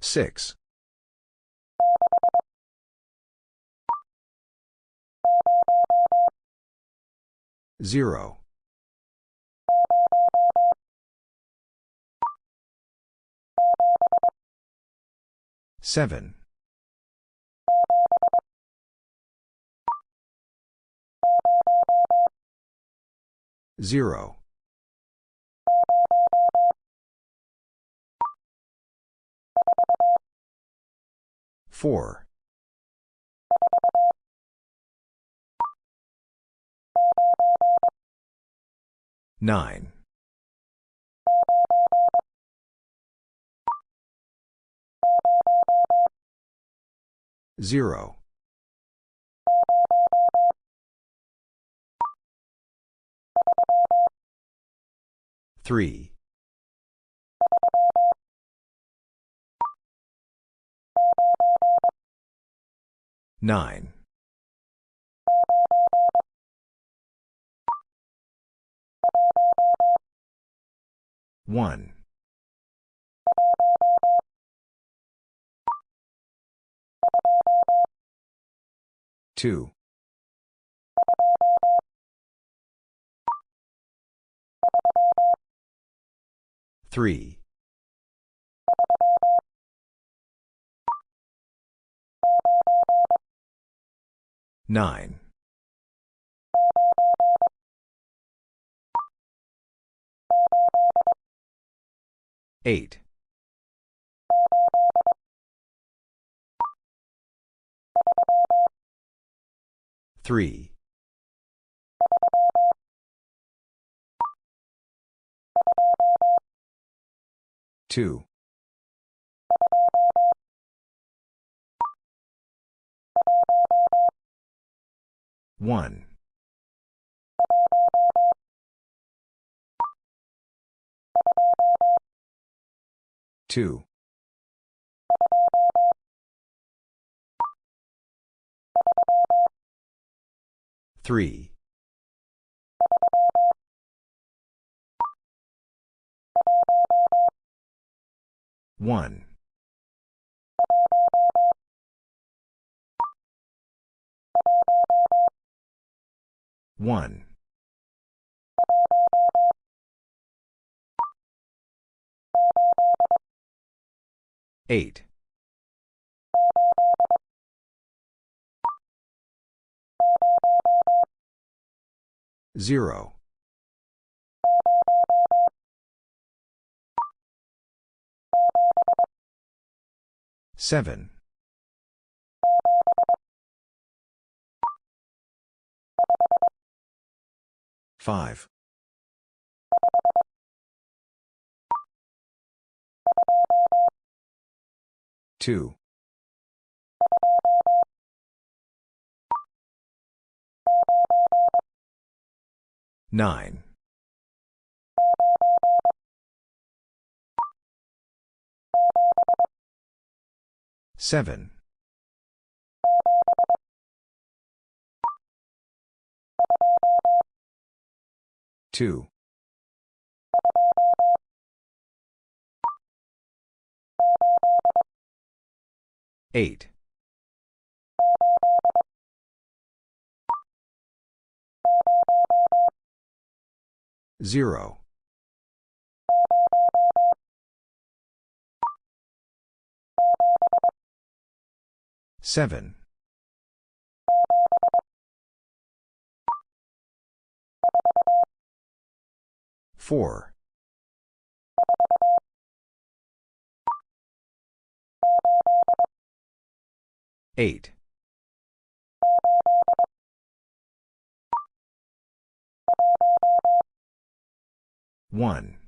Six. Zero. Seven. Zero. Four. Nine. Zero. Three. Nine. One. Two. Three. Nine. Eight. Three. Two. One. Two. Three. One. One. Eight. Zero. Seven. Five. Two. Nine. Seven. Two. Eight. Zero. Seven. Four. Eight. 1.